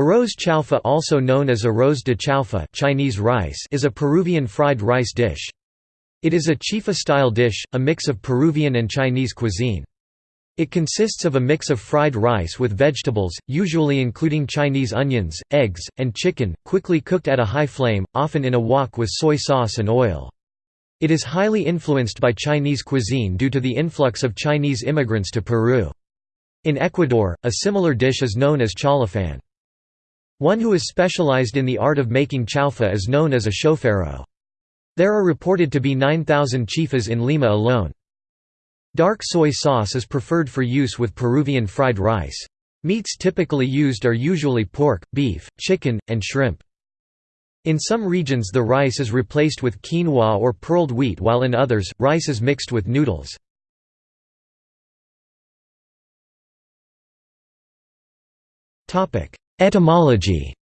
Arroz chaufa also known as arroz de chaufa Chinese rice is a Peruvian fried rice dish. It is a chifa-style dish, a mix of Peruvian and Chinese cuisine. It consists of a mix of fried rice with vegetables, usually including Chinese onions, eggs, and chicken, quickly cooked at a high flame, often in a wok with soy sauce and oil. It is highly influenced by Chinese cuisine due to the influx of Chinese immigrants to Peru. In Ecuador, a similar dish is known as chaulafan. One who is specialized in the art of making chaufa is known as a chofero. There are reported to be 9,000 chifas in Lima alone. Dark soy sauce is preferred for use with Peruvian fried rice. Meats typically used are usually pork, beef, chicken, and shrimp. In some regions the rice is replaced with quinoa or pearled wheat while in others, rice is mixed with noodles. Etymology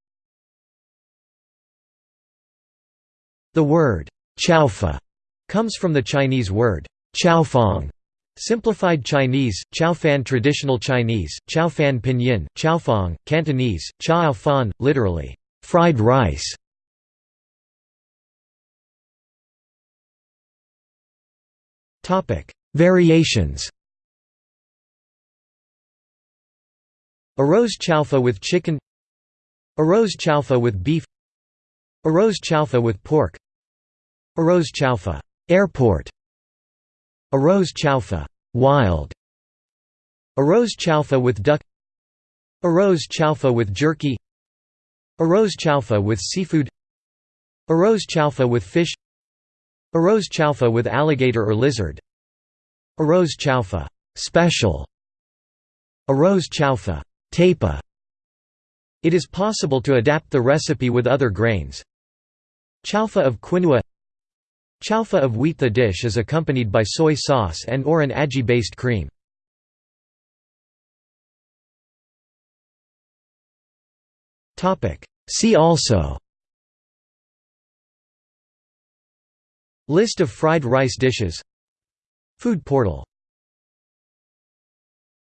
The word chaufa comes from the Chinese word chaofang, simplified Chinese, chaofan traditional Chinese, chaofan pinyin, chaofang, Cantonese, chaofan, literally, fried rice. Variations Arroz chaufa with chicken. Arroz chaufa with beef. Arroz chaufa with pork. Arroz chaufa airport. Arroz chaufa wild. Arroz chaufa with duck. Arroz chaufa with jerky. Arroz chaufa with seafood. Arroz chaufa with fish. Arroz chaufa with alligator or lizard. Arroz chaufa special. Arroz chaufa tapa. It is possible to adapt the recipe with other grains. Chaufa of quinoa. Chaufa of wheat. The dish is accompanied by soy sauce and or an aji-based cream. See also. List of fried rice dishes. Food portal